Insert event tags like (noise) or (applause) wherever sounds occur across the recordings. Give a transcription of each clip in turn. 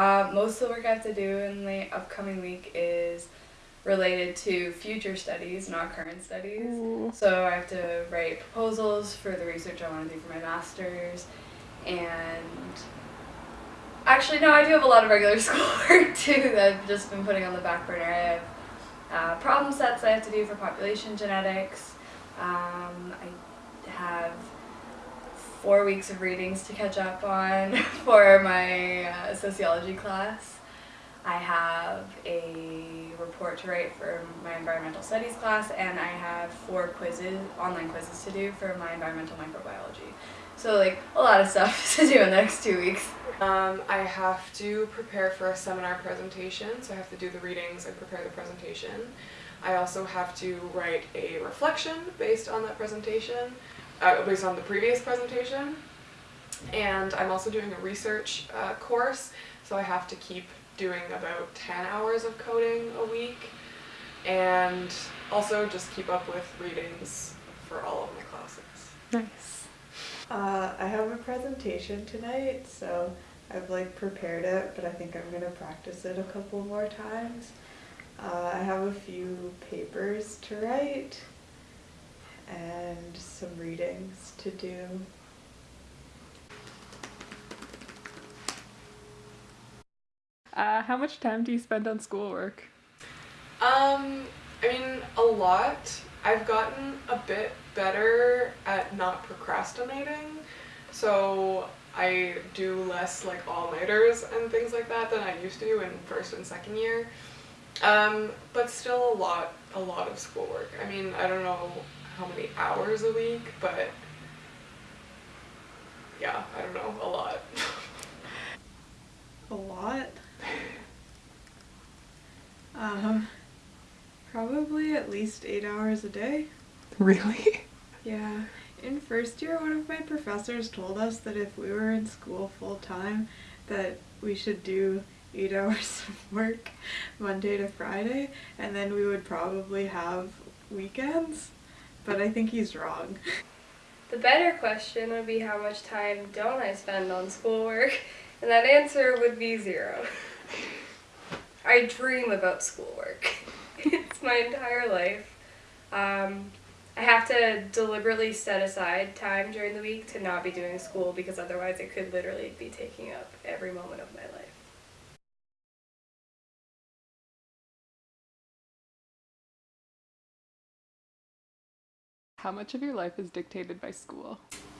Uh, most of the work I have to do in the upcoming week is related to future studies, not current studies. Ooh. So I have to write proposals for the research I want to do for my master's, and actually no, I do have a lot of regular (laughs) schoolwork too that I've just been putting on the back burner. I have uh, problem sets I have to do for population genetics. Um, I have four weeks of readings to catch up on (laughs) for my uh, sociology class. I have a report to write for my environmental studies class, and I have four quizzes, online quizzes to do for my environmental microbiology. So like a lot of stuff (laughs) to do in the next two weeks. Um, I have to prepare for a seminar presentation, so I have to do the readings and prepare the presentation. I also have to write a reflection based on that presentation, uh, based on the previous presentation. And I'm also doing a research uh, course, so I have to keep doing about 10 hours of coding a week. And also just keep up with readings for all of my classes. Nice. Uh, I have a presentation tonight, so I've like prepared it, but I think I'm gonna practice it a couple more times. Uh, I have a few papers to write and some readings to do. Uh, how much time do you spend on schoolwork? Um, I mean, a lot. I've gotten a bit better at not procrastinating, so I do less like all-nighters and things like that than I used to in first and second year. Um, but still a lot, a lot of schoolwork. I mean, I don't know how many hours a week, but yeah, I don't know, a lot. A lot. Um, probably at least eight hours a day. Really? Yeah. In first year, one of my professors told us that if we were in school full time, that we should do eight (laughs) hours of work Monday to Friday, and then we would probably have weekends. But I think he's wrong. The better question would be how much time don't I spend on schoolwork? And that answer would be zero. I dream about schoolwork. (laughs) it's my entire life. Um, I have to deliberately set aside time during the week to not be doing school because otherwise it could literally be taking up every moment of my life. How much of your life is dictated by school?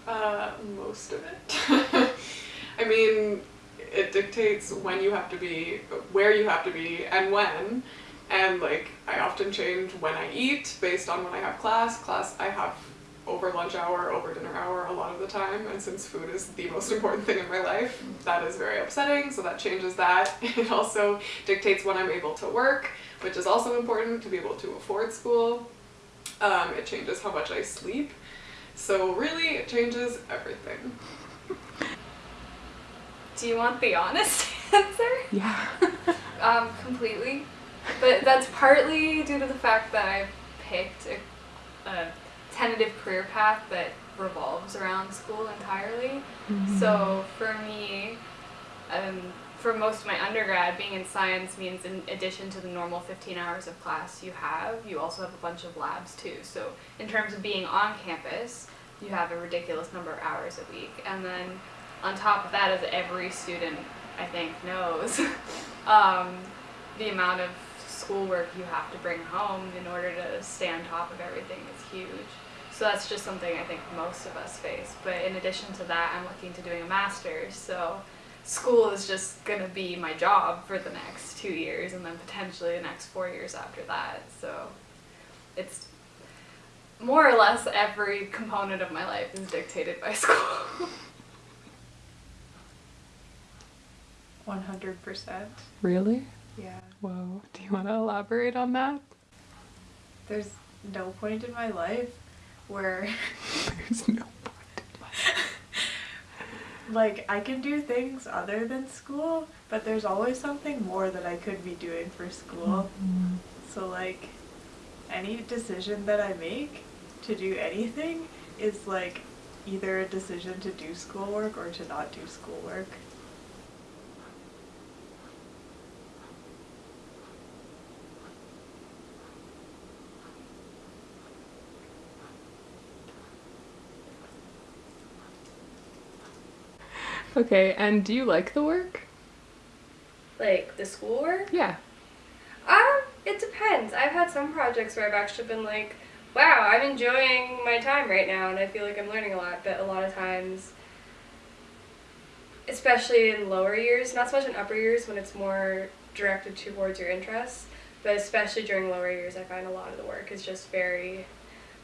Uh, most of it. (laughs) I mean, it dictates when you have to be, where you have to be, and when. And like, I often change when I eat based on when I have class. Class I have over lunch hour, over dinner hour a lot of the time. And since food is the most (laughs) important thing in my life, that is very upsetting. So that changes that. (laughs) It also dictates when I'm able to work, which is also important to be able to afford school. Um, it changes how much I sleep. So really, it changes everything. Do you want the honest (laughs) answer? Yeah. Um, completely. But that's partly due to the fact that I've picked a, a tentative career path that revolves around school entirely. So for me, um, for most of my undergrad, being in science means in addition to the normal 15 hours of class you have, you also have a bunch of labs too. So in terms of being on campus, you have a ridiculous number of hours a week. And then on top of that, as every student I think knows, (laughs) um, the amount of schoolwork you have to bring home in order to stay on top of everything is huge. So that's just something I think most of us face. But in addition to that, I'm looking to doing a master's. So school is just going to be my job for the next two years and then potentially the next four years after that. So it's more or less every component of my life is dictated by (laughs) school. 100%. Really? Yeah. Whoa. Do you want to elaborate on that? There's no point in my life where (laughs) There's no point. Like I can do things other than school, but there's always something more that I could be doing for school. Mm-hmm. So like any decision that I make to do anything is like either a decision to do schoolwork or to not do schoolwork. Okay, and do you like the work? Like the schoolwork? Yeah. Um, it depends. I've had some projects where I've actually been like, wow, I'm enjoying my time right now and I feel like I'm learning a lot, but a lot of times especially in lower years, not so much in upper years when it's more directed towards your interests, but especially during lower years, I find a lot of the work is just very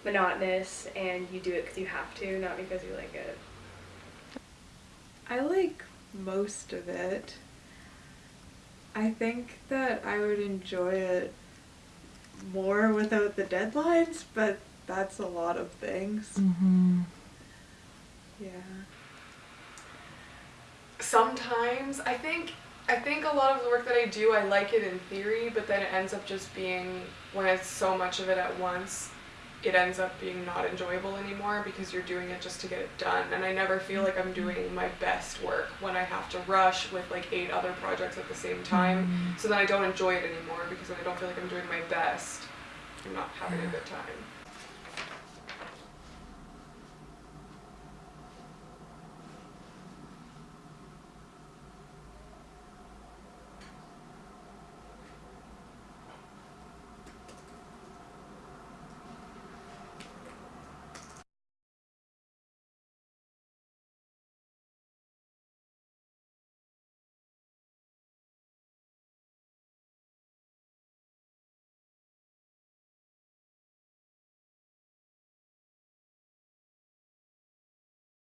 monotonous and you do it because you have to, not because you like it. I like most of it. I think that I would enjoy it more without the deadlines, but that's a lot of things. Mm-hmm. Yeah. Sometimes I think I think a lot of the work that I do I like it in theory, but then it ends up just being when it's so much of it at once, it ends up being not enjoyable anymore because you're doing it just to get it done. And I never feel like I'm doing my best work when I have to rush with like eight other projects at the same time. Mm-hmm. So then I don't enjoy it anymore because then I don't feel like I'm doing my best. I'm not having a good time.